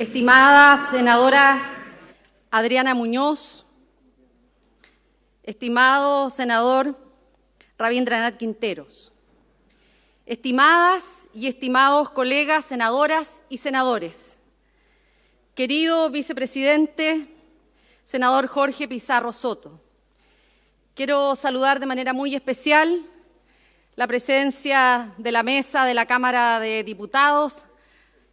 estimada senadora Adriana Muñoz, estimado senador Rabindranath Quinteros, estimadas y estimados colegas senadoras y senadores, querido vicepresidente, senador Jorge Pizarro Soto, quiero saludar de manera muy especial la presencia de la mesa de la Cámara de Diputados,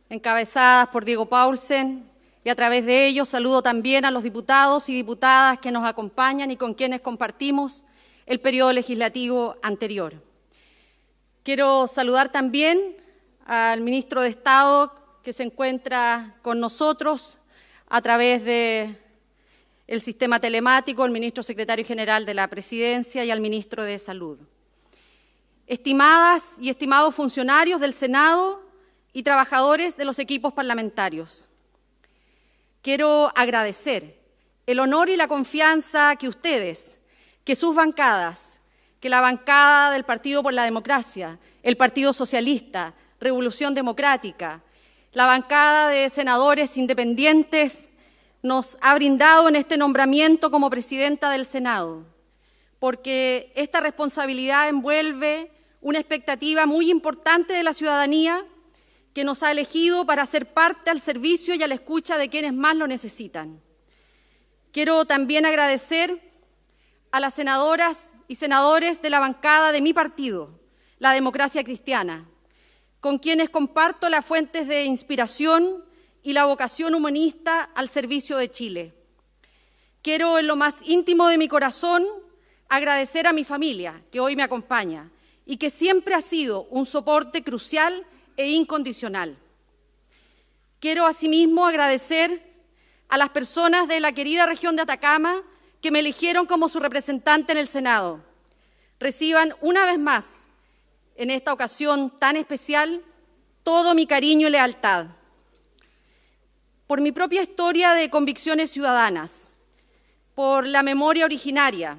encabezadas por Diego Paulsen, y a través de ellos saludo también a los diputados y diputadas que nos acompañan y con quienes compartimos el periodo legislativo anterior. Quiero saludar también al ministro de Estado que se encuentra con nosotros a través del el sistema telemático, el ministro secretario general de la Presidencia y al ministro de Salud. Estimadas y estimados funcionarios del Senado y trabajadores de los equipos parlamentarios, quiero agradecer el honor y la confianza que ustedes, que sus bancadas, que la bancada del Partido por la Democracia, el Partido Socialista, Revolución Democrática, la bancada de senadores independientes nos ha brindado en este nombramiento como presidenta del Senado, porque esta responsabilidad envuelve una expectativa muy importante de la ciudadanía que nos ha elegido para ser parte al servicio y a la escucha de quienes más lo necesitan. Quiero también agradecer a las senadoras y senadores de la bancada de mi partido, la Democracia Cristiana, con quienes comparto las fuentes de inspiración y la vocación humanista al servicio de Chile. Quiero en lo más íntimo de mi corazón agradecer a mi familia, que hoy me acompaña, y que siempre ha sido un soporte crucial e incondicional. Quiero asimismo agradecer a las personas de la querida región de Atacama que me eligieron como su representante en el Senado. Reciban una vez más, en esta ocasión tan especial, todo mi cariño y lealtad. Por mi propia historia de convicciones ciudadanas, por la memoria originaria,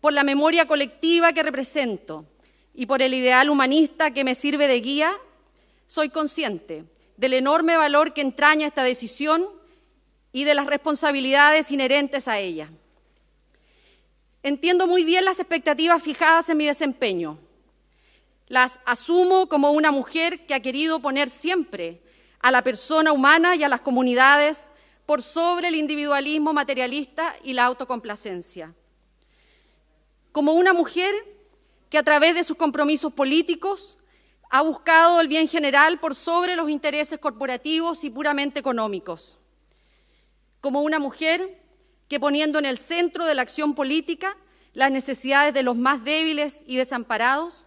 por la memoria colectiva que represento y por el ideal humanista que me sirve de guía, soy consciente del enorme valor que entraña esta decisión y de las responsabilidades inherentes a ella. Entiendo muy bien las expectativas fijadas en mi desempeño. Las asumo como una mujer que ha querido poner siempre a la persona humana y a las comunidades por sobre el individualismo materialista y la autocomplacencia. Como una mujer que a través de sus compromisos políticos ha buscado el bien general por sobre los intereses corporativos y puramente económicos. Como una mujer que poniendo en el centro de la acción política las necesidades de los más débiles y desamparados,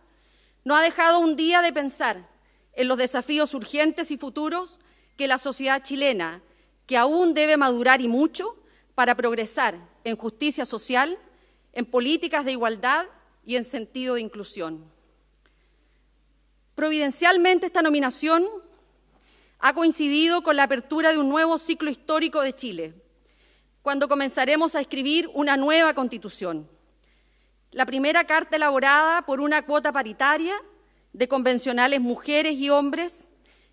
no ha dejado un día de pensar en los desafíos urgentes y futuros que la sociedad chilena, que aún debe madurar y mucho para progresar en justicia social, en políticas de igualdad y en sentido de inclusión. Providencialmente esta nominación ha coincidido con la apertura de un nuevo ciclo histórico de Chile, cuando comenzaremos a escribir una nueva constitución. La primera carta elaborada por una cuota paritaria de convencionales mujeres y hombres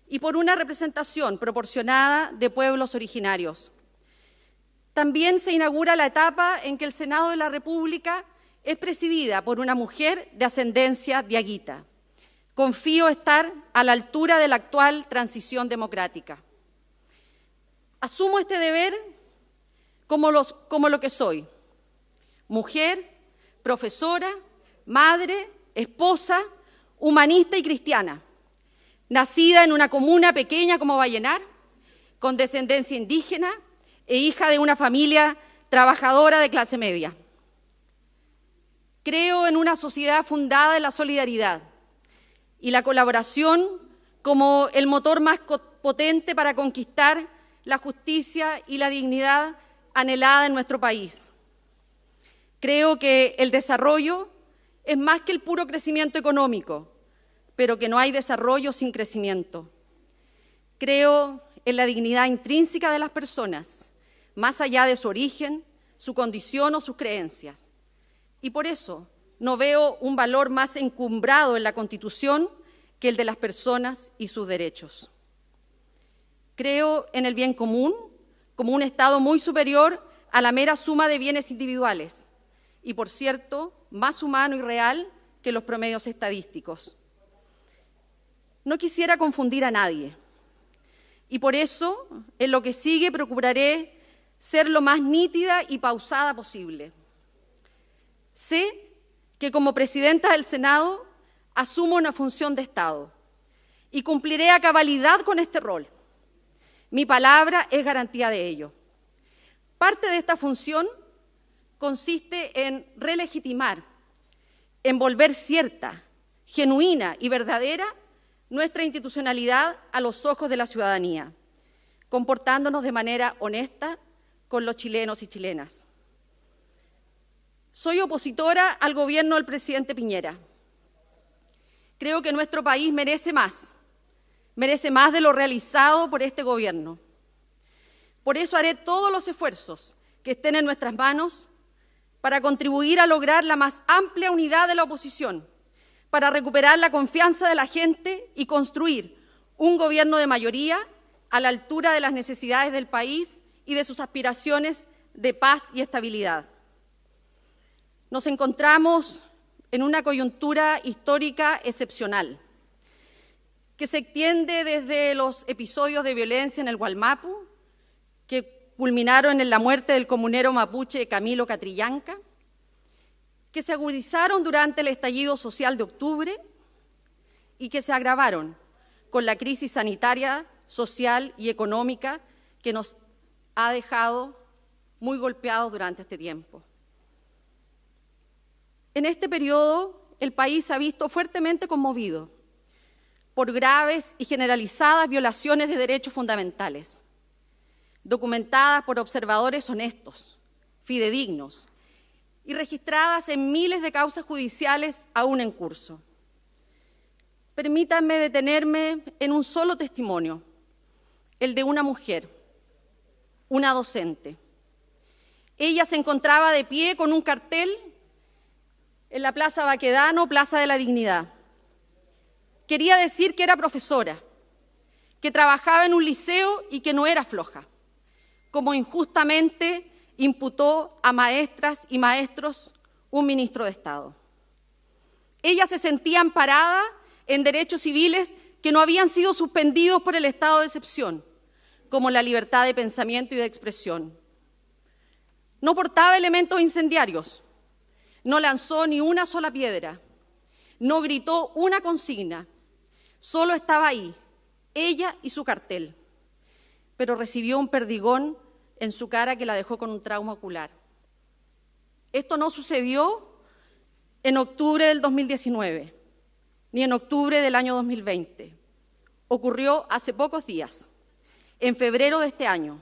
y por una representación proporcionada de pueblos originarios. También se inaugura la etapa en que el Senado de la República es presidida por una mujer de ascendencia diaguita. Confío estar a la altura de la actual transición democrática. Asumo este deber como, lo que soy, mujer, profesora, madre, esposa, humanista y cristiana, nacida en una comuna pequeña como Vallenar, con descendencia indígena e hija de una familia trabajadora de clase media. Creo en una sociedad fundada en la solidaridad, y la colaboración como el motor más potente para conquistar la justicia y la dignidad anhelada en nuestro país. Creo que el desarrollo es más que el puro crecimiento económico, pero que no hay desarrollo sin crecimiento. Creo en la dignidad intrínseca de las personas, más allá de su origen, su condición o sus creencias. Y por eso no veo un valor más encumbrado en la Constitución que el de las personas y sus derechos. Creo en el bien común como un Estado muy superior a la mera suma de bienes individuales y, por cierto, más humano y real que los promedios estadísticos. No quisiera confundir a nadie y por eso en lo que sigue procuraré ser lo más nítida y pausada posible. Sé que como presidenta del Senado asumo una función de Estado y cumpliré a cabalidad con este rol. Mi palabra es garantía de ello. Parte de esta función consiste en relegitimar, en volver cierta, genuina y verdadera nuestra institucionalidad a los ojos de la ciudadanía, comportándonos de manera honesta con los chilenos y chilenas. Soy opositora al gobierno del presidente Piñera. Creo que nuestro país merece más, merece más de lo realizado por este gobierno. Por eso haré todos los esfuerzos que estén en nuestras manos para contribuir a lograr la más amplia unidad de la oposición, para recuperar la confianza de la gente y construir un gobierno de mayoría a la altura de las necesidades del país y de sus aspiraciones de paz y estabilidad. Nos encontramos en una coyuntura histórica excepcional que se extiende desde los episodios de violencia en el Gualmapu, que culminaron en la muerte del comunero mapuche Camilo Catrillanca, que se agudizaron durante el estallido social de octubre y que se agravaron con la crisis sanitaria, social y económica que nos ha dejado muy golpeados durante este tiempo. En este periodo, el país se ha visto fuertemente conmovido por graves y generalizadas violaciones de derechos fundamentales, documentadas por observadores honestos, fidedignos y registradas en miles de causas judiciales aún en curso. Permítanme detenerme en un solo testimonio, el de una mujer, una docente. Ella se encontraba de pie con un cartel en la Plaza Baquedano, Plaza de la Dignidad quería decir que era profesora, que trabajaba en un liceo y que no era floja, como injustamente imputó a maestras y maestros un ministro de Estado. Ella se sentía amparada en derechos civiles que no habían sido suspendidos por el estado de excepción, como la libertad de pensamiento y de expresión. No portaba elementos incendiarios, no lanzó ni una sola piedra, no gritó una consigna, Solo estaba ahí, ella y su cartel, pero recibió un perdigón en su cara que la dejó con un trauma ocular. Esto no sucedió en octubre del 2019, ni en octubre del año 2020. Ocurrió hace pocos días, en febrero de este año.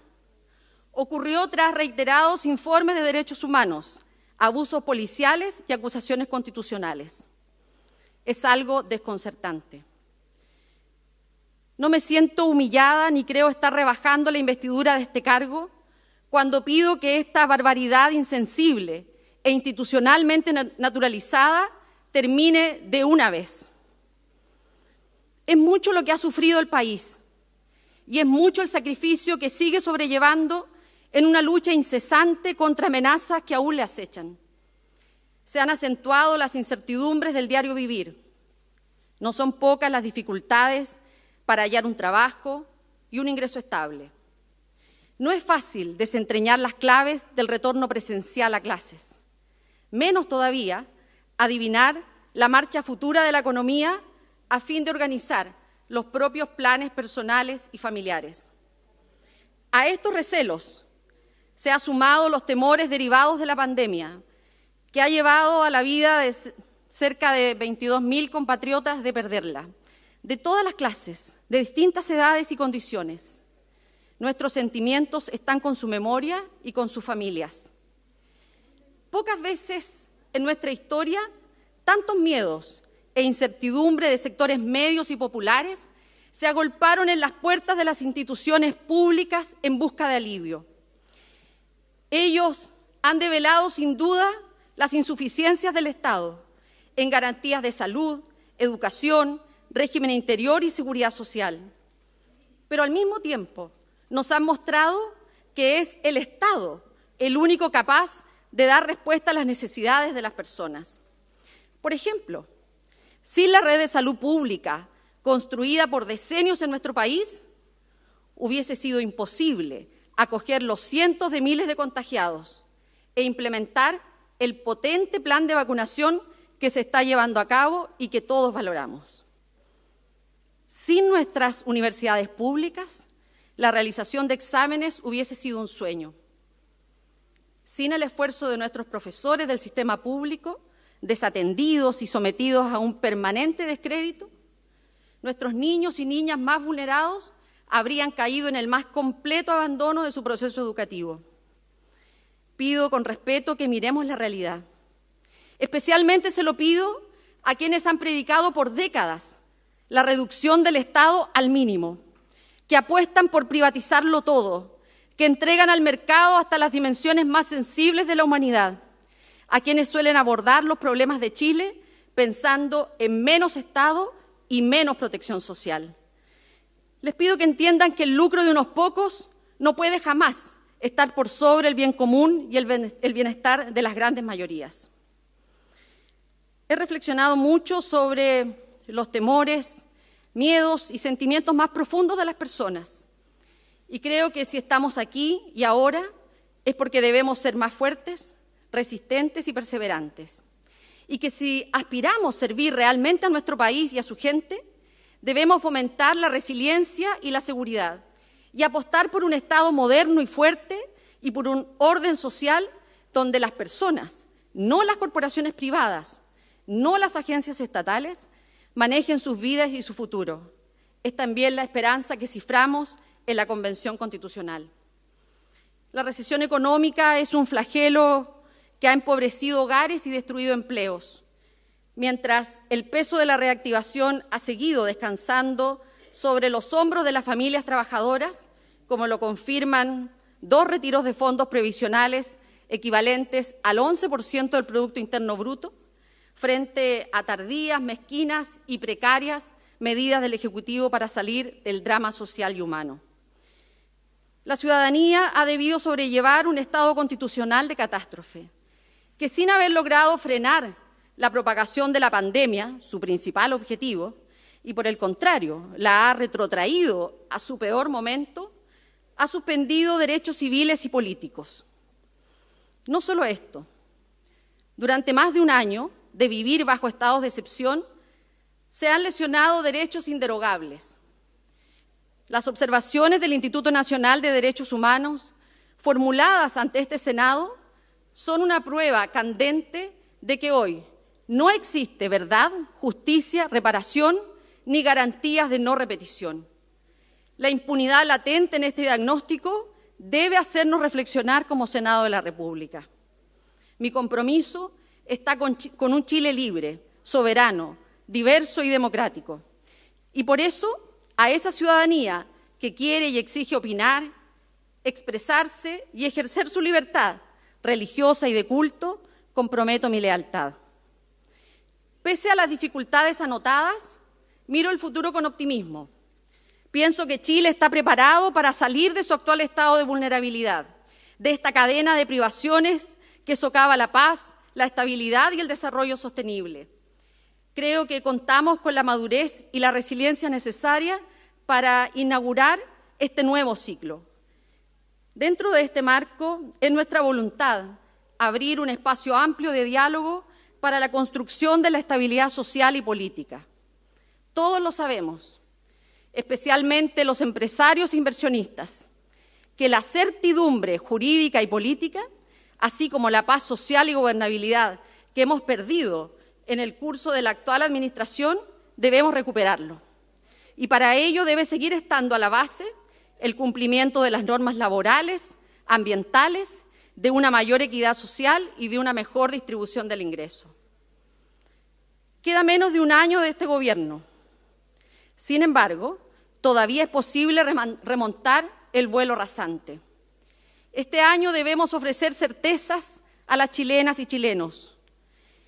Ocurrió tras reiterados informes de derechos humanos, abusos policiales y acusaciones constitucionales. Es algo desconcertante. No me siento humillada ni creo estar rebajando la investidura de este cargo cuando pido que esta barbaridad insensible e institucionalmente naturalizada termine de una vez. Es mucho lo que ha sufrido el país y es mucho el sacrificio que sigue sobrellevando en una lucha incesante contra amenazas que aún le acechan. Se han acentuado las incertidumbres del diario vivir. No son pocas las dificultades para hallar un trabajo y un ingreso estable. No es fácil desentrañar las claves del retorno presencial a clases, menos todavía adivinar la marcha futura de la economía a fin de organizar los propios planes personales y familiares. A estos recelos se han sumado los temores derivados de la pandemia, que ha llevado a la vida de cerca de 22.000 compatriotas de perderla, de todas las clases, de distintas edades y condiciones. Nuestros sentimientos están con su memoria y con sus familias. Pocas veces en nuestra historia tantos miedos e incertidumbre de sectores medios y populares se agolparon en las puertas de las instituciones públicas en busca de alivio. Ellos han develado sin duda las insuficiencias del Estado en garantías de salud, educación, régimen interior y seguridad social. pero al mismo tiempo nos han mostrado que es el Estado el único capaz de dar respuesta a las necesidades de las personas. Por ejemplo, sin la red de salud pública construida por decenios en nuestro país, hubiese sido imposible acoger los cientos de miles de contagiados e implementar el potente plan de vacunación que se está llevando a cabo y que todos valoramos. Sin nuestras universidades públicas, la realización de exámenes hubiese sido un sueño. Sin el esfuerzo de nuestros profesores del sistema público, desatendidos y sometidos a un permanente descrédito, nuestros niños y niñas más vulnerados habrían caído en el más completo abandono de su proceso educativo. Pido con respeto que miremos la realidad. Especialmente se lo pido a quienes han predicado por décadas la reducción del Estado al mínimo, que apuestan por privatizarlo todo, que entregan al mercado hasta las dimensiones más sensibles de la humanidad, a quienes suelen abordar los problemas de Chile pensando en menos Estado y menos protección social. Les pido que entiendan que el lucro de unos pocos no puede jamás estar por sobre el bien común y el bienestar de las grandes mayorías. He reflexionado mucho sobre los temores, miedos y sentimientos más profundos de las personas. Y creo que si estamos aquí y ahora es porque debemos ser más fuertes, resistentes y perseverantes y que si aspiramos servir realmente a nuestro país y a su gente, debemos fomentar la resiliencia y la seguridad y apostar por un Estado moderno y fuerte y por un orden social donde las personas, no las corporaciones privadas, no las agencias estatales, manejen sus vidas y su futuro. Es también la esperanza que ciframos en la Convención Constitucional. La recesión económica es un flagelo que ha empobrecido hogares y destruido empleos, mientras el peso de la reactivación ha seguido descansando sobre los hombros de las familias trabajadoras, como lo confirman dos retiros de fondos previsionales equivalentes al 11% del Producto Interno Bruto, frente a tardías, mezquinas y precarias medidas del Ejecutivo para salir del drama social y humano. La ciudadanía ha debido sobrellevar un estado constitucional de catástrofe que sin haber logrado frenar la propagación de la pandemia, su principal objetivo, y por el contrario, la ha retrotraído a su peor momento, ha suspendido derechos civiles y políticos. No solo esto, durante más de un año de vivir bajo estados de excepción, se han lesionado derechos inderogables. Las observaciones del Instituto Nacional de Derechos Humanos, formuladas ante este Senado, son una prueba candente de que hoy no existe verdad, justicia, reparación ni garantías de no repetición. La impunidad latente en este diagnóstico debe hacernos reflexionar como Senado de la República. Mi compromiso está con, un Chile libre, soberano, diverso y democrático. Y por eso, a esa ciudadanía que quiere y exige opinar, expresarse y ejercer su libertad, religiosa y de culto, comprometo mi lealtad. Pese a las dificultades anotadas, miro el futuro con optimismo. Pienso que Chile está preparado para salir de su actual estado de vulnerabilidad, de esta cadena de privaciones que socava la paz, la estabilidad y el desarrollo sostenible. Creo que contamos con la madurez y la resiliencia necesaria para inaugurar este nuevo ciclo, Dentro de este marco, es nuestra voluntad abrir un espacio amplio de diálogo para la construcción de la estabilidad social y política. Todos lo sabemos, especialmente los empresarios e inversionistas, que la certidumbre jurídica y política, así como la paz social y gobernabilidad que hemos perdido en el curso de la actual Administración, debemos recuperarlo. Y para ello debe seguir estando a la base el cumplimiento de las normas laborales, ambientales, de una mayor equidad social y de una mejor distribución del ingreso. Queda menos de un año de este gobierno. Sin embargo, todavía es posible remontar el vuelo rasante. Este año debemos ofrecer certezas a las chilenas y chilenos,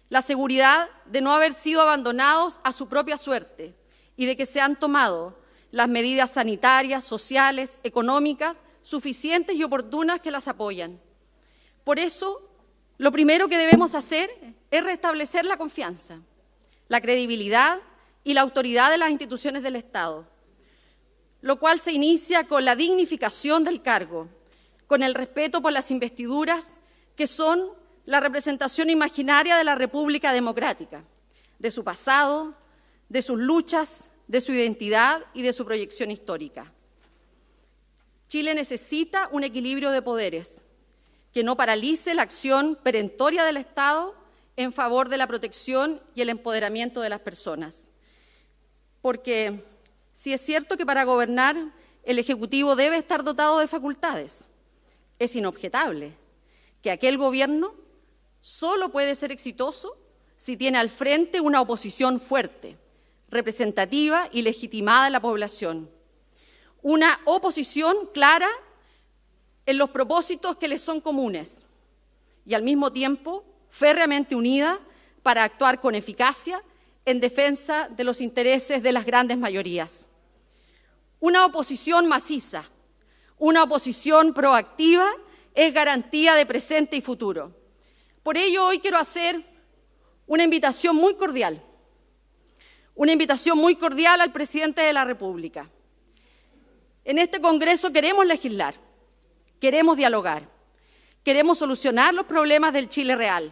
la seguridad de no haber sido abandonados a su propia suerte y de que se han tomado las medidas sanitarias, sociales, económicas, suficientes y oportunas que las apoyan. Por eso, lo primero que debemos hacer es restablecer la confianza, la credibilidad y la autoridad de las instituciones del Estado, lo cual se inicia con la dignificación del cargo, con el respeto por las investiduras que son la representación imaginaria de la República Democrática, de su pasado, de sus luchas, de su identidad y de su proyección histórica. Chile necesita un equilibrio de poderes que no paralice la acción perentoria del Estado en favor de la protección y el empoderamiento de las personas. Porque si es cierto que para gobernar el Ejecutivo debe estar dotado de facultades, es inobjetable que aquel gobierno solo puede ser exitoso si tiene al frente una oposición fuerte, representativa y legitimada en la población. Una oposición clara en los propósitos que les son comunes y al mismo tiempo férreamente unida para actuar con eficacia en defensa de los intereses de las grandes mayorías. Una oposición maciza, una oposición proactiva es garantía de presente y futuro. Por ello, hoy quiero hacer una invitación muy cordial, una invitación muy cordial al presidente de la República. En este Congreso queremos legislar, queremos dialogar, queremos solucionar los problemas del Chile real.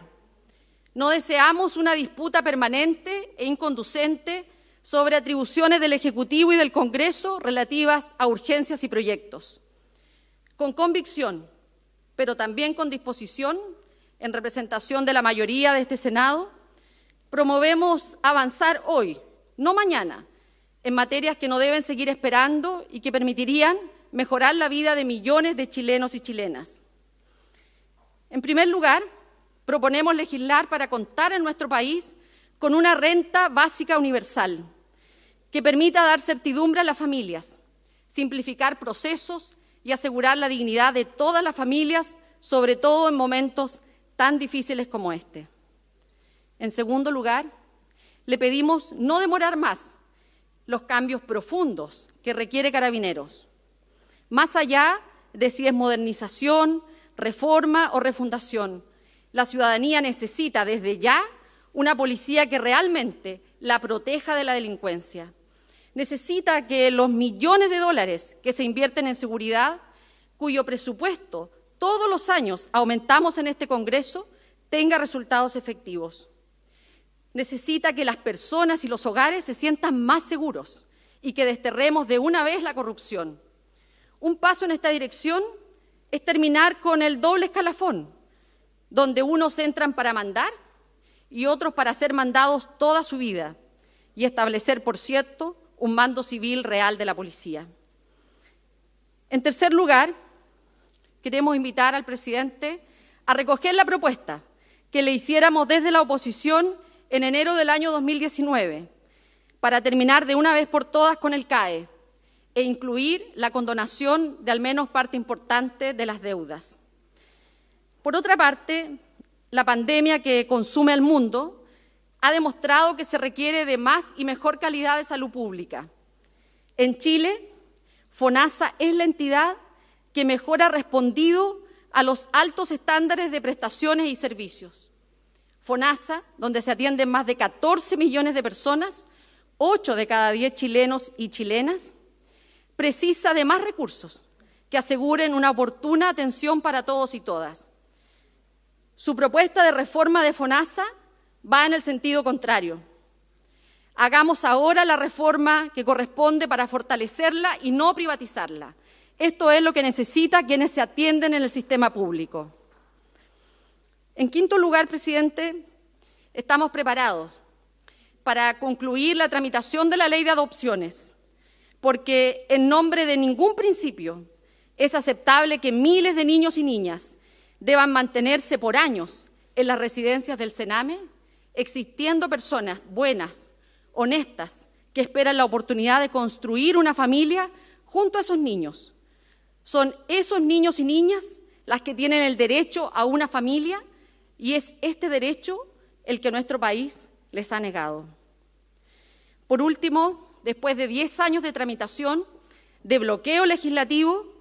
No deseamos una disputa permanente e inconducente sobre atribuciones del Ejecutivo y del Congreso relativas a urgencias y proyectos. Con convicción, pero también con disposición, en representación de la mayoría de este Senado, promovemos avanzar hoy, no mañana, en materias que no deben seguir esperando y que permitirían mejorar la vida de millones de chilenos y chilenas. En primer lugar, proponemos legislar para contar en nuestro país con una renta básica universal que permita dar certidumbre a las familias, simplificar procesos y asegurar la dignidad de todas las familias, sobre todo en momentos tan difíciles como este. En segundo lugar, le pedimos no demorar más los cambios profundos que requiere Carabineros, más allá de si es modernización, reforma o refundación. La ciudadanía necesita desde ya una policía que realmente la proteja de la delincuencia necesita que los millones de dólares que se invierten en seguridad, cuyo presupuesto todos los años aumentamos en este Congreso, tenga resultados efectivos. Necesita que las personas y los hogares se sientan más seguros y que desterremos de una vez la corrupción. Un paso en esta dirección es terminar con el doble escalafón, donde unos entran para mandar y otros para ser mandados toda su vida, y establecer, por cierto, un mando civil real de la policía. En tercer lugar, queremos invitar al presidente a recoger la propuesta que le hiciéramos desde la oposición en enero del año 2019 para terminar de una vez por todas con el CAE e incluir la condonación de al menos parte importante de las deudas. Por otra parte, la pandemia que consume al mundo ha demostrado que se requiere de más y mejor calidad de salud pública. En Chile, FONASA es la entidad que mejor ha respondido a los altos estándares de prestaciones y servicios. FONASA, donde se atienden más de 14 millones de personas, 8 de cada 10 chilenos y chilenas, precisa de más recursos que aseguren una oportuna atención para todos y todas. Su propuesta de reforma de FONASA va en el sentido contrario. Hagamos ahora la reforma que corresponde para fortalecerla y no privatizarla. Esto es lo que necesita quienes se atienden en el sistema público. En quinto lugar, presidente, estamos preparados para concluir la tramitación de la ley de adopciones, porque en nombre de ningún principio es aceptable que miles de niños y niñas deban mantenerse por años en las residencias del Sename existiendo personas buenas, honestas, que esperan la oportunidad de construir una familia junto a esos niños. Son esos niños y niñas las que tienen el derecho a una familia y es este derecho el que nuestro país les ha negado. Por último, después de 10 años de tramitación, de bloqueo legislativo,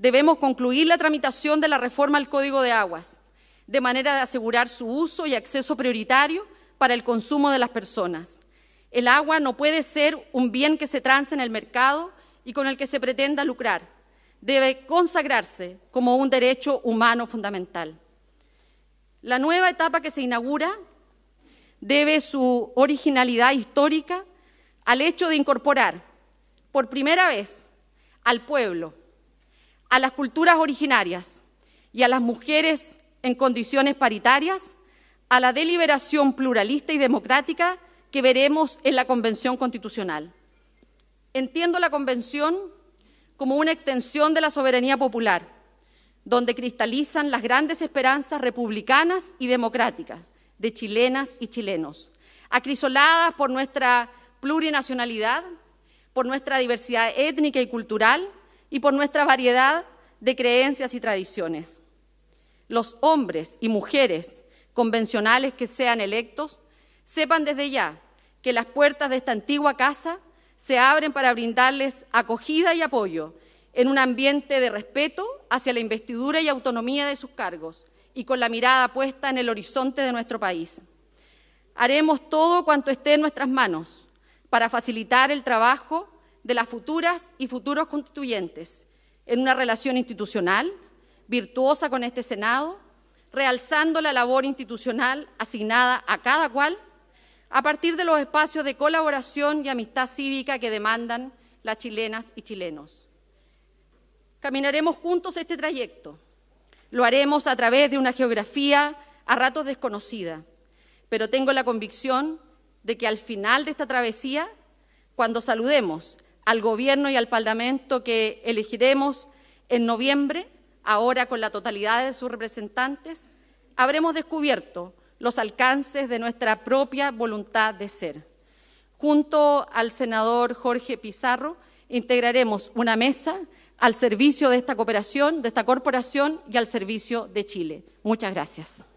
debemos concluir la tramitación de la reforma al Código de Aguas, de manera de asegurar su uso y acceso prioritario para el consumo de las personas. El agua no puede ser un bien que se trance en el mercado y con el que se pretenda lucrar. Debe consagrarse como un derecho humano fundamental. La nueva etapa que se inaugura debe su originalidad histórica al hecho de incorporar por primera vez al pueblo, a las culturas originarias y a las mujeres en condiciones paritarias a la deliberación pluralista y democrática que veremos en la Convención Constitucional. Entiendo la Convención como una extensión de la soberanía popular, donde cristalizan las grandes esperanzas republicanas y democráticas de chilenas y chilenos, acrisoladas por nuestra plurinacionalidad, por nuestra diversidad étnica y cultural y por nuestra variedad de creencias y tradiciones. Los hombres y mujeres convencionales que sean electos sepan desde ya que las puertas de esta antigua casa se abren para brindarles acogida y apoyo en un ambiente de respeto hacia la investidura y autonomía de sus cargos y con la mirada puesta en el horizonte de nuestro país. Haremos todo cuanto esté en nuestras manos para facilitar el trabajo de las futuras y futuros constituyentes en una relación institucional virtuosa con este Senado, realzando la labor institucional asignada a cada cual a partir de los espacios de colaboración y amistad cívica que demandan las chilenas y chilenos. Caminaremos juntos este trayecto. Lo haremos a través de una geografía a ratos desconocida, pero tengo la convicción de que al final de esta travesía, cuando saludemos al Gobierno y al Parlamento que elegiremos en noviembre, ahora con la totalidad de sus representantes, habremos descubierto los alcances de nuestra propia voluntad de ser. Junto al senador Jorge Pizarro, integraremos una mesa al servicio de esta cooperación, de esta corporación y al servicio de Chile. Muchas gracias.